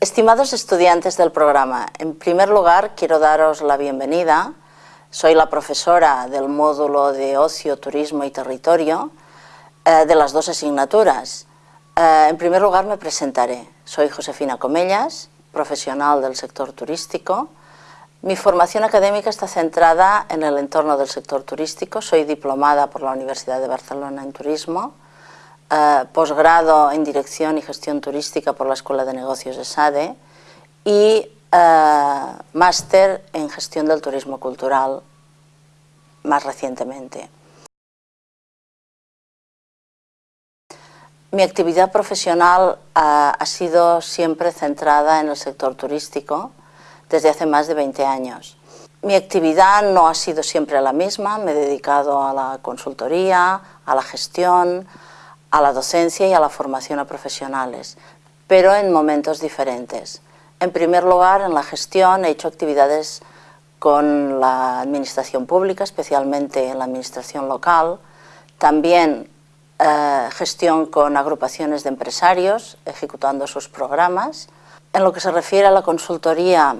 Estimados estudiantes del programa, en primer lugar quiero daros la bienvenida. Soy la profesora del módulo de Ocio, Turismo y Territorio eh, de las dos asignaturas. Eh, en primer lugar me presentaré. Soy Josefina Comellas, profesional del sector turístico. Mi formación académica está centrada en el entorno del sector turístico. Soy diplomada por la Universidad de Barcelona en Turismo eh, posgrado en Dirección y Gestión Turística por la Escuela de Negocios de SADE y eh, máster en Gestión del Turismo Cultural más recientemente. Mi actividad profesional eh, ha sido siempre centrada en el sector turístico desde hace más de 20 años. Mi actividad no ha sido siempre la misma, me he dedicado a la consultoría, a la gestión, a la docencia y a la formación a profesionales, pero en momentos diferentes. En primer lugar, en la gestión he hecho actividades con la administración pública, especialmente en la administración local, también eh, gestión con agrupaciones de empresarios, ejecutando sus programas. En lo que se refiere a la consultoría,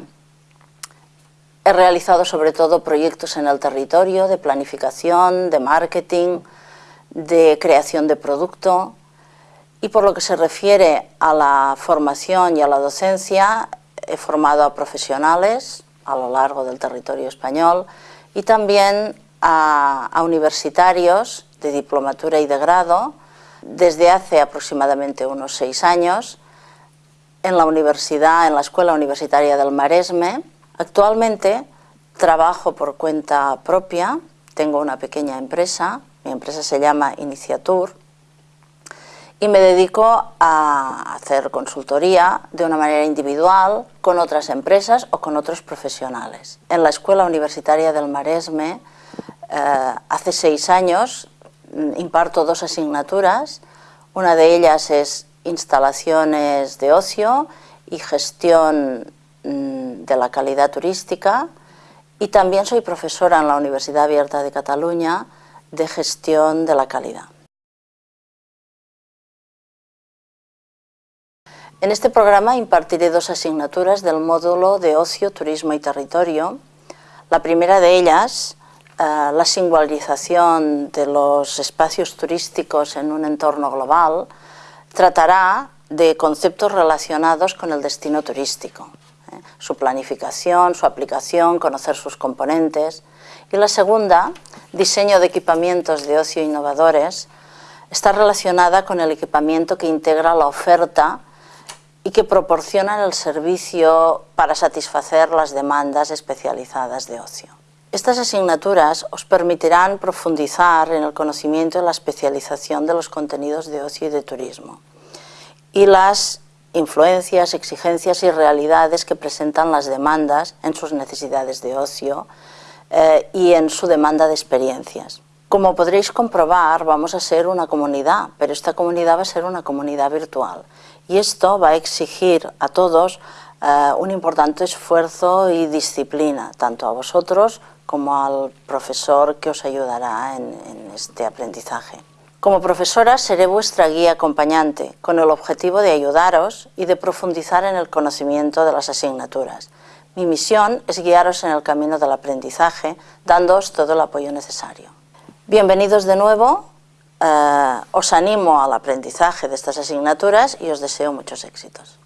he realizado sobre todo proyectos en el territorio de planificación, de marketing, de creación de producto y por lo que se refiere a la formación y a la docencia, he formado a profesionales a lo largo del territorio español y también a, universitarios de diplomatura y de grado desde hace aproximadamente unos seis años en la universidad, en la Escuela Universitaria del Maresme. Actualmente trabajo por cuenta propia, tengo una pequeña empresa mi empresa se llama Iniciatur y me dedico a hacer consultoría de una manera individual con otras empresas o con otros profesionales. En la Escuela Universitaria del Maresme, eh, hace seis años, mm, imparto dos asignaturas. Una de ellas es instalaciones de ocio y gestión mm, de la calidad turística y también soy profesora en la Universidad Abierta de Cataluña de gestión de la calidad. En este programa impartiré dos asignaturas del módulo de Ocio, Turismo y Territorio. La primera de ellas, eh, la singularización de los espacios turísticos en un entorno global, tratará de conceptos relacionados con el destino turístico, ¿eh? su planificación, su aplicación, conocer sus componentes. Y la segunda, diseño de equipamientos de ocio innovadores, está relacionada con el equipamiento que integra la oferta y que proporciona el servicio para satisfacer las demandas especializadas de ocio. Estas asignaturas os permitirán profundizar en el conocimiento y la especialización de los contenidos de ocio y de turismo y las influencias, exigencias y realidades que presentan las demandas en sus necesidades de ocio eh, y en su demanda de experiencias. Como podréis comprobar, vamos a ser una comunidad, pero esta comunidad va a ser una comunidad virtual. Y esto va a exigir a todos eh, un importante esfuerzo y disciplina, tanto a vosotros como al profesor que os ayudará en, en este aprendizaje. Como profesora seré vuestra guía acompañante, con el objetivo de ayudaros y de profundizar en el conocimiento de las asignaturas. Mi misión es guiaros en el camino del aprendizaje, dándoos todo el apoyo necesario. Bienvenidos de nuevo, eh, os animo al aprendizaje de estas asignaturas y os deseo muchos éxitos.